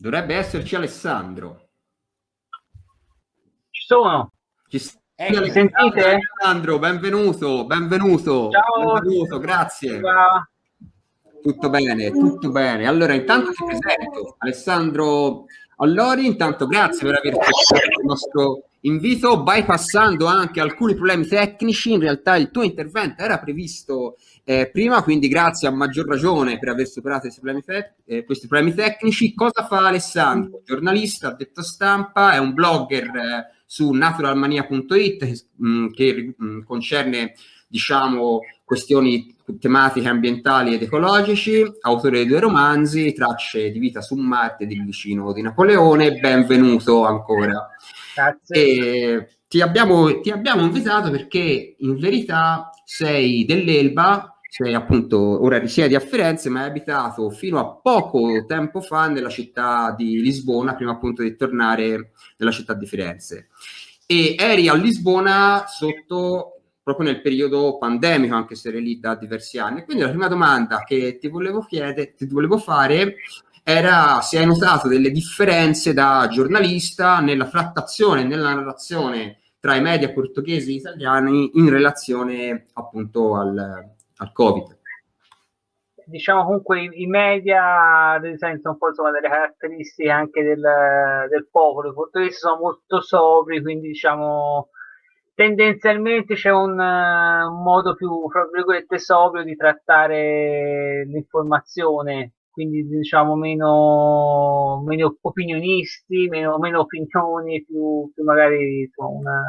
Dovrebbe esserci Alessandro. Ci sono. Ci eh, mi sentite? Alessandro, benvenuto, benvenuto. Ciao. Benvenuto, grazie. Ciao. Tutto bene, tutto bene. Allora, intanto ti presento Alessandro Allori, intanto grazie per aver accettato il nostro invito, bypassando anche alcuni problemi tecnici, in realtà il tuo intervento era previsto eh, prima, quindi grazie a maggior ragione per aver superato questi problemi, eh, questi problemi tecnici. Cosa fa Alessandro? Giornalista, detto stampa, è un blogger eh, su naturalmania.it mm, che mh, mm, concerne diciamo questioni tematiche ambientali ed ecologici, autore di due romanzi, Tracce di vita su Marte ed Il vicino di Napoleone, benvenuto ancora. Grazie. Ti abbiamo, ti abbiamo invitato perché in verità sei dell'Elba, sei appunto, ora risiedi a Firenze, ma hai abitato fino a poco tempo fa nella città di Lisbona, prima appunto di tornare nella città di Firenze. E eri a Lisbona sotto proprio nel periodo pandemico, anche se eri lì da diversi anni. Quindi la prima domanda che ti volevo chiedere, ti volevo fare era se hai notato delle differenze da giornalista nella frattazione, nella narrazione tra i media portoghesi e italiani in relazione appunto al, al Covid. Diciamo comunque i, media senso un po' insomma, delle caratteristiche anche del, del popolo, i portoghesi sono molto sobri, quindi diciamo tendenzialmente c'è un, uh, un modo più, sobrio di trattare l'informazione, quindi diciamo meno, meno opinionisti, meno, meno, opinioni, più, più magari insomma, una,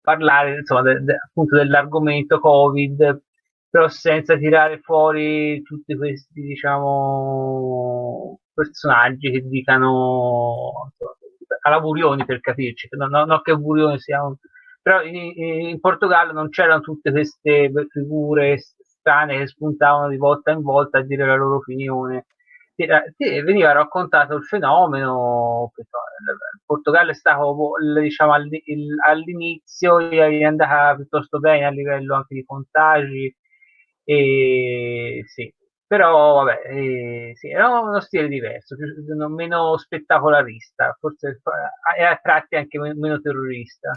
parlare insomma, de, de, appunto dell'argomento Covid, però senza tirare fuori tutti questi diciamo personaggi che dicano insomma, alla Burioni per capirci, non, no, no che Burioni sia un però in, in Portogallo non c'erano tutte queste figure strane che spuntavano di volta in volta a dire la loro opinione. Veniva raccontato il fenomeno, il Portogallo è stato diciamo, all'inizio è andata piuttosto bene a livello anche di contagi, e, sì. però vabbè, eh, sì, era uno stile diverso, più, meno spettacolarista, forse e a tratti anche meno terrorista.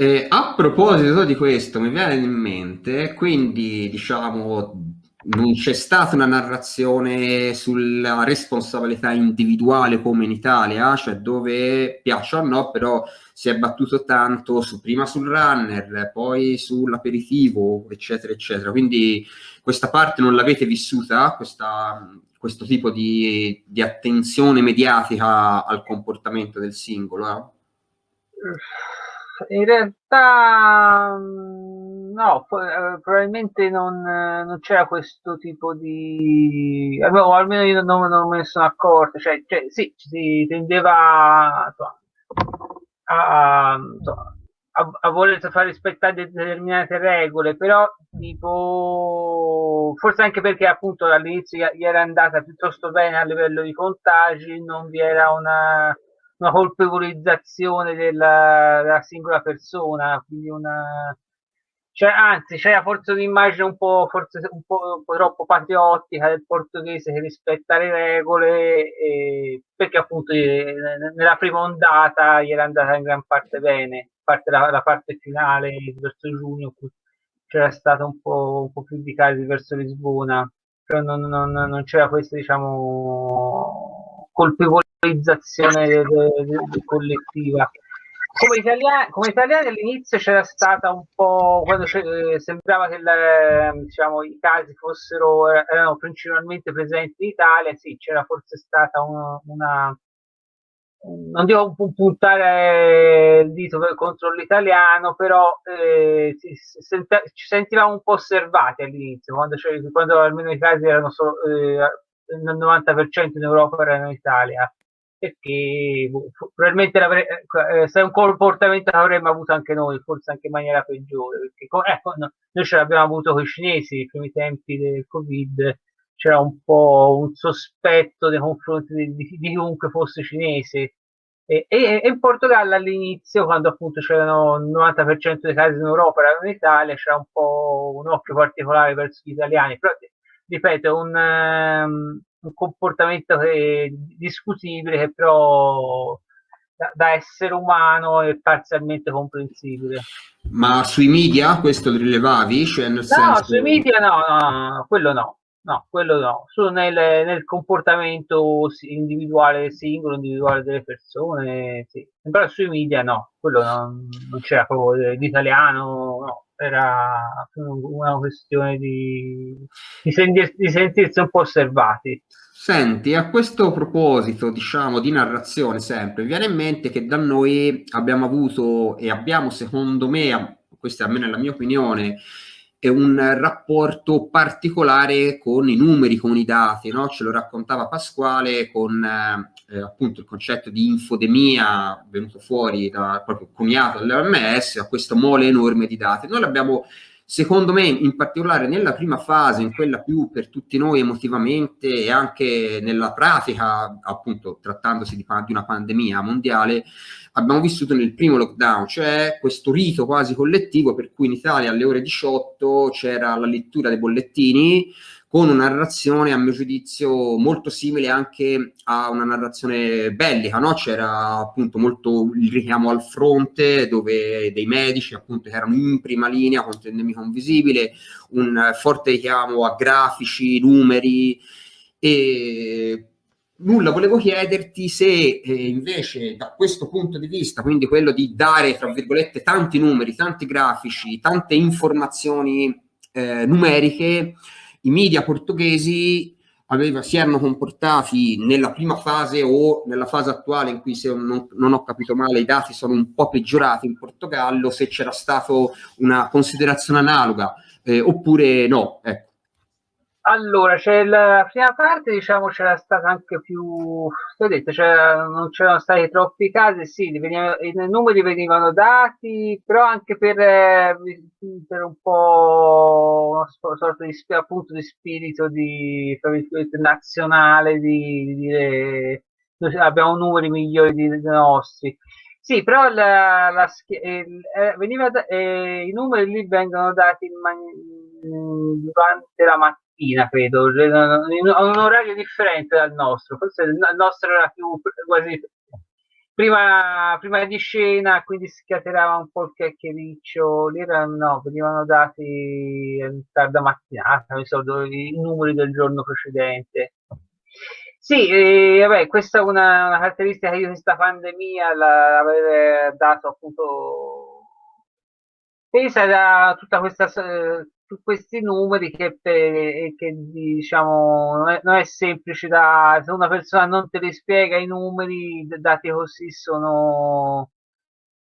Eh, a proposito di questo, mi viene in mente, quindi diciamo, non c'è stata una narrazione sulla responsabilità individuale come in Italia, cioè dove piaccia o no, però si è battuto tanto su, prima sul runner, poi sull'aperitivo, eccetera, eccetera. Quindi questa parte non l'avete vissuta, questa, questo tipo di, di, attenzione mediatica al comportamento del singolo? Eh? In realtà mm, no, eh, probabilmente non, non, c'era questo tipo di... o almeno io non, non me ne sono accorto, cioè, cioè sì, si tendeva a, a, a, voler far rispettare determinate regole, però tipo forse anche perché appunto all'inizio gli era andata piuttosto bene a livello di contagi, non vi era una una colpevolizzazione della, della singola persona, quindi una, cioè, anzi, c'era forse un'immagine un po', forse un po', un po', troppo patriottica del portoghese che rispetta le regole, e, perché appunto nella prima ondata gli era andata in gran parte bene, parte la, la parte finale verso giugno c'era stata un po', un po' più di casi verso Lisbona, però non, non, non c'era questa diciamo colpevolezza collettivizzazione collettiva. Come italiani, come italiani all'inizio c'era stata un po' quando eh, sembrava che la, diciamo, i casi fossero erano principalmente presenti in Italia, sì, c'era forse stata una, una non devo puntare il dito contro l'italiano, però eh, ci, ci sentivamo un po' osservati all'inizio, quando, quando almeno i casi erano solo eh, il 90% in Europa erano in Italia perché boh, probabilmente eh, se è un comportamento che avremmo avuto anche noi, forse anche in maniera peggiore, perché ecco, no, noi ce l'abbiamo avuto con i cinesi nei primi tempi del Covid, c'era un po' un sospetto nei confronti di, di, di chiunque fosse cinese. E, e, e, in Portogallo all'inizio, quando appunto c'erano il 90% dei casi in Europa erano in Italia, c'era un po' un occhio particolare verso gli italiani, però ripeto, un, um, un comportamento che, discutibile che però da, da, essere umano è parzialmente comprensibile. Ma sui media questo rilevavi? Cioè no, senso... sui media no, no, no, quello no. No, quello no, solo nel, nel, comportamento individuale, singolo, individuale delle persone, sì. Però sui media no, quello non, non c'era proprio l'italiano, no, era una questione di, di, sentir, di sentirsi un po' osservati. Senti, a questo proposito, diciamo, di narrazione sempre, viene in mente che da noi abbiamo avuto e abbiamo, secondo me, questa almeno è la mia opinione, un rapporto particolare con i numeri, con i dati, no? Ce lo raccontava Pasquale con eh, appunto il concetto di infodemia venuto fuori da proprio coniato dall'OMS a questo mole enorme di dati. Noi l'abbiamo Secondo me, in particolare nella prima fase, in quella più per tutti noi emotivamente e anche nella pratica, appunto trattandosi di, di una pandemia mondiale, abbiamo vissuto nel primo lockdown, cioè questo rito quasi collettivo per cui in Italia alle ore 18 c'era la lettura dei bollettini, con una narrazione a mio giudizio molto simile anche a una narrazione bellica, no? c'era appunto molto il richiamo al fronte dove dei medici appunto che erano in prima linea contro il nemico invisibile, un forte richiamo a grafici, numeri e nulla, volevo chiederti se eh, invece da questo punto di vista, quindi quello di dare tra virgolette tanti numeri, tanti grafici, tante informazioni eh, numeriche, i media portoghesi aveva, si erano comportati nella prima fase o nella fase attuale in cui se non, non, ho capito male i dati sono un po' peggiorati in Portogallo, se c'era stata una considerazione analoga eh, oppure no. Ecco. Allora, c'è la prima parte, diciamo, c'era stata anche più, ho detto, non c'erano stati troppi casi, sì, veniva, i numeri venivano dati, però anche per, eh, per un po' una sorta di, appunto, di spirito di, nazionale, di, di dire abbiamo numeri migliori dei, nostri. Sì, però la, la, eh, veniva, eh, i numeri lì vengono dati in, durante la mattina mattina, credo, in un orario differente dal nostro, forse il nostro era più quasi prima, prima di scena, quindi scatenava un po' il chiacchiericcio, lì erano, no, venivano dati in tarda mattinata, mi so, i numeri del giorno precedente. Sì, eh, vabbè, questa è una, una, caratteristica io questa pandemia l'avevo dato appunto pesa da tutta questa su questi numeri che, per, che diciamo non è, non è, semplice da se una persona non te li spiega i numeri dati così sono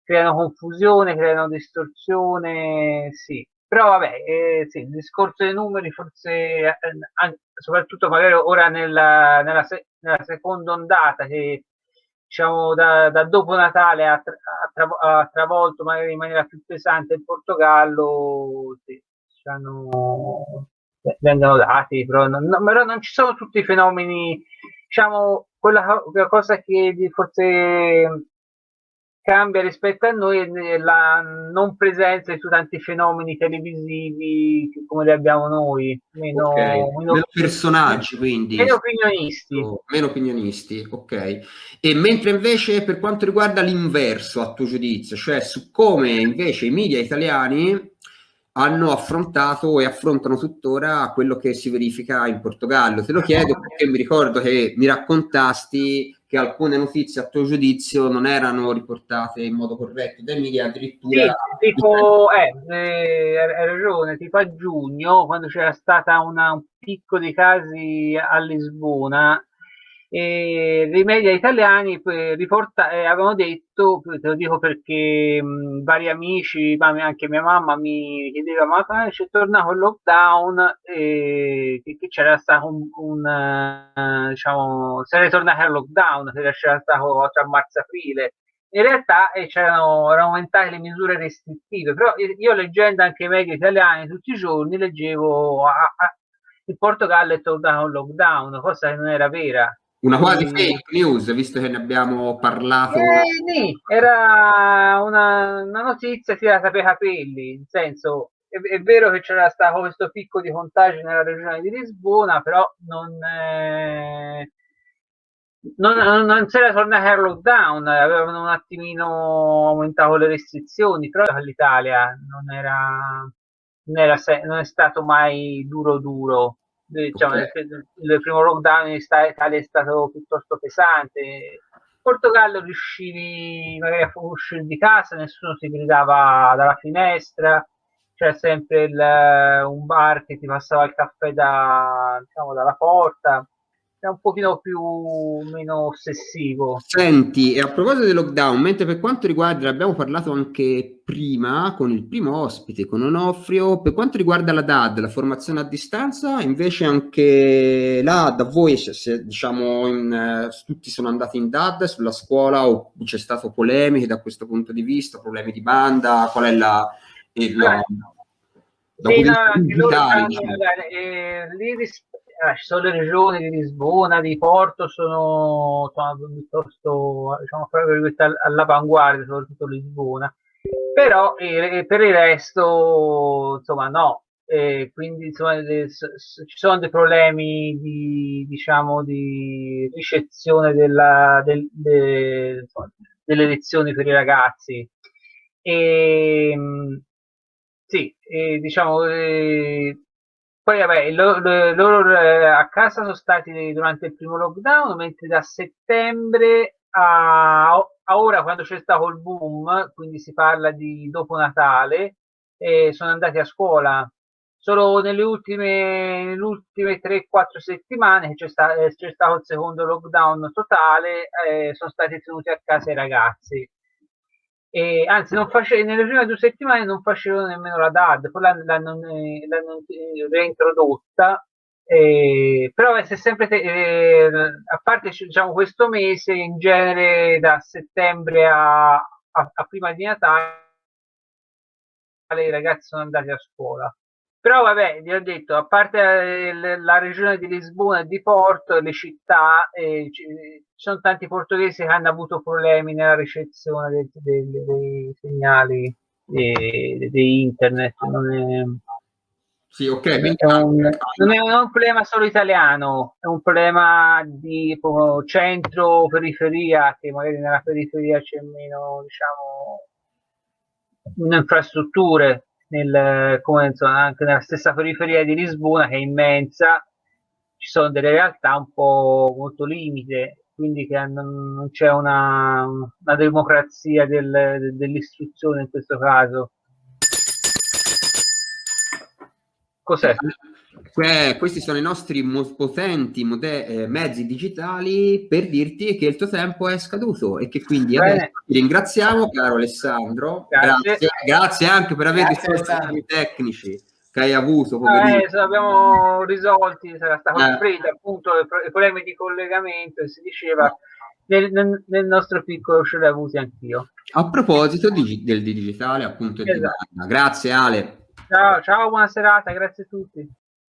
creano confusione creano distorsione sì. Però vabbè eh, sì, il discorso dei numeri forse eh, anche, soprattutto magari ora nella, nella, se, nella seconda ondata che diciamo da, da dopo Natale ha, tra, ha, travolto magari in maniera più pesante il Portogallo sì, hanno, vengono dati, però non, no, però non, ci sono tutti i fenomeni, diciamo, quella, quella cosa che forse cambia rispetto a noi è la non presenza di tanti fenomeni televisivi come li abbiamo noi, meno, okay. meno, meno personaggi quindi. Meno opinionisti. Oh, meno opinionisti, ok. E mentre invece per quanto riguarda l'inverso a tuo giudizio, cioè su come invece i media italiani hanno affrontato e affrontano tuttora quello che si verifica in Portogallo. Te lo chiedo perché mi ricordo che mi raccontasti che alcune notizie a tuo giudizio non erano riportate in modo corretto dai media addirittura. Sì, tipo, eh, eh, ragione, tipo a giugno, quando c'era stata una, un picco di casi a Lisbona, e i media italiani riporta, eh, avevano detto, te lo dico perché mh, vari amici, anche mia mamma mi chiedeva ma c'è tornato il lockdown eh, che, c'era stato un, un uh, diciamo, se era tornato al lockdown, che c'era stato tra marzo-aprile in realtà eh, erano aumentate le misure restrittive, però io leggendo anche i media italiani tutti i giorni leggevo a, a, il Portogallo è tornato al lockdown, cosa che non era vera. Una quasi fake news, visto che ne abbiamo parlato. Eh, sì, era una, una notizia tirata per i capelli, in senso, è, è, vero che c'era stato questo picco di contagi nella regione di Lisbona, però non, eh, non, non, non si era tornati al lockdown, avevano un attimino aumentato le restrizioni, però l'Italia non era, non, era, non è stato mai duro duro. Diciamo, okay. il, il, primo lockdown in Italia è stato piuttosto pesante. In Portogallo riuscivi magari a uscire di casa, nessuno si gridava dalla finestra, c'era sempre il, un bar che ti passava il caffè da, diciamo, dalla porta è un pochino più meno ossessivo. Senti, e a proposito del lockdown, mentre per quanto riguarda, abbiamo parlato anche prima con il primo ospite, con Onofrio, per quanto riguarda la DAD, la formazione a distanza, invece anche là da voi, se, diciamo, in, eh, tutti sono andati in DAD sulla scuola o c'è stato polemiche da questo punto di vista, problemi di banda, qual è la... Il, eh, sì, no, digitale, diciamo. eh, lì eh, ci sono le regioni di Lisbona, di Porto, sono, sono piuttosto diciamo, all'avanguardia, soprattutto Lisbona, però eh, per il resto, insomma, no. Eh, quindi insomma, le, ci sono dei problemi di, diciamo, di ricezione della, del, de, insomma, delle lezioni per i ragazzi. Ehm, sì, e, diciamo, eh, poi vabbè, loro, loro eh, a casa sono stati durante il primo lockdown, mentre da settembre a, a ora, quando c'è stato il boom, quindi si parla di dopo Natale, eh, sono andati a scuola. Solo nelle ultime, ultime 3-4 settimane c'è, sta, eh, c'è, stato il secondo lockdown totale, eh, sono stati tenuti a casa i ragazzi e, anzi non face, nelle prime due settimane non facevano nemmeno la DAD, poi l'hanno, l'hanno, l'hanno reintrodotta, eh, però è sempre, te, eh, a parte diciamo, questo mese, in genere da settembre a, a, a prima di Natale i ragazzi sono andati a scuola. Però vabbè, vi ho detto, a parte eh, la regione di Lisbona e di Porto, le città, eh, ci sono tanti portoghesi che hanno avuto problemi nella ricezione dei, dei, dei segnali di, di, internet. Non è, sì, ok. È un, non è un problema solo italiano, è un problema di centro-periferia, che magari nella periferia c'è meno, diciamo, infrastrutture nel, come insomma, anche nella stessa periferia di Lisbona che è immensa ci sono delle realtà un po' molto limite quindi che non c'è una, una democrazia del, dell'istruzione in questo caso cos'è? Eh, questi sono i nostri potenti eh, mezzi digitali per dirti che il tuo tempo è scaduto e che quindi adesso ti ringraziamo, caro Alessandro. Grazie, grazie, grazie anche per aver risposto ai problemi tecnici che hai avuto. Eh, abbiamo risolti, sarà stato eh. freddo appunto i problemi di collegamento e si diceva nel, nel, nel nostro piccolo ce l'ho avuti anch'io. A proposito di, del digitale, appunto, esatto. grazie Ale. Ciao, ciao, buona serata, grazie a tutti.